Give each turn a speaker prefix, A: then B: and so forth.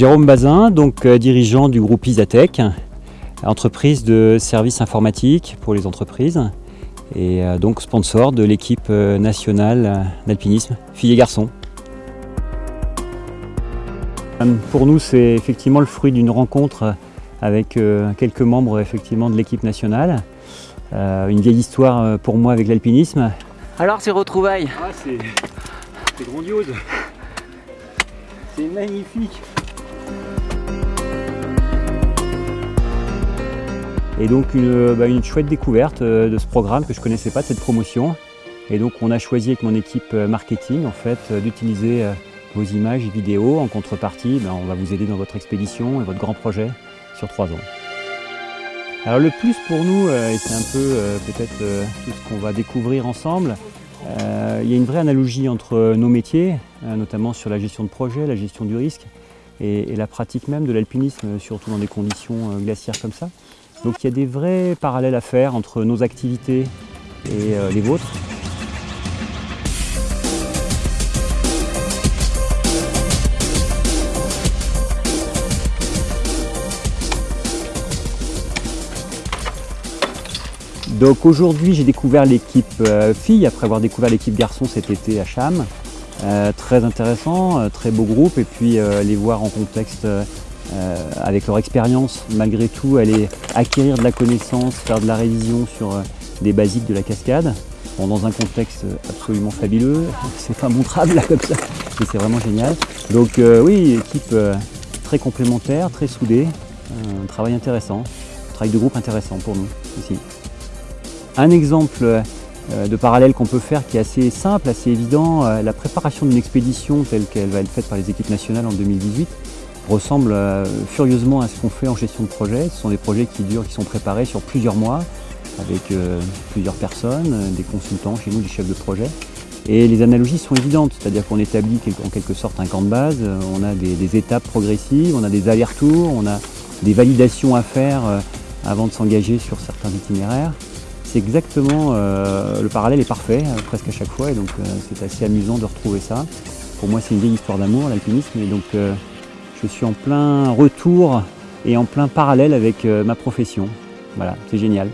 A: Jérôme Bazin, donc euh, dirigeant du groupe Isatech, entreprise de services informatiques pour les entreprises et euh, donc sponsor de l'équipe euh, nationale d'alpinisme filles et garçons. Pour nous, c'est effectivement le fruit d'une rencontre avec quelques membres effectivement de l'équipe nationale. Une vieille histoire pour moi avec l'alpinisme.
B: Alors ces retrouvailles
A: ah, C'est grandiose C'est magnifique Et donc une, bah, chouette découverte euh, de ce programme que je ne connaissais pas, de cette promotion. Et donc on a choisi avec mon équipe euh, marketing en fait euh, d'utiliser vos images et vidéos. En contrepartie, bah, on va vous aider dans votre expédition et votre grand projet sur trois ans. Alors le plus pour nous, et c'est un peu peut-être tout ce qu'on va découvrir ensemble, il y a une vraie analogie entre nos métiers, notamment sur la gestion de projet, la gestion du risque, et la pratique même de l'alpinisme, surtout dans des conditions glaciaires comme ça. Donc il y a des vrais parallèles à faire entre nos activités et euh, les vôtres. Donc aujourd'hui j'ai découvert l'équipe euh, fille après avoir découvert l'équipe garçon cet été à Cham. Euh, très intéressant, très beau groupe et puis les voir en contexte euh, avec leur expérience, malgré tout, aller acquérir de la connaissance, faire de la révision sur euh, des basiques de la cascade, dans un contexte absolument fabuleux. C'est pas montrable là comme ça, mais c'est vraiment génial. Donc euh, oui, équipe très complémentaire, très soudée, un travail intéressant, un travail de groupe intéressant pour nous ici. Un exemple de parallèle qu'on peut faire qui est assez simple, assez évident, la préparation d'une expédition telle qu'elle va être faite par les équipes nationales en 2018 ressemble euh, furieusement à ce qu'on fait en gestion de projet. Ce sont des projets qui durent, qui sont préparés sur plusieurs mois avec euh, plusieurs personnes, euh, des consultants chez nous, des chefs de projet. Et les analogies sont évidentes, c'est-à-dire qu'on établit en quelque sorte un camp de base, on a des, étapes progressives, on a des allers-retours, on a des validations à faire avant de s'engager sur certains itinéraires. C'est exactement, le parallèle est parfait presque à chaque fois et donc c'est assez amusant de retrouver ça. Pour moi c'est une vieille histoire d'amour l'alpinisme et donc je suis en plein retour et en plein parallèle avec euh, ma profession. Voilà, c'est génial.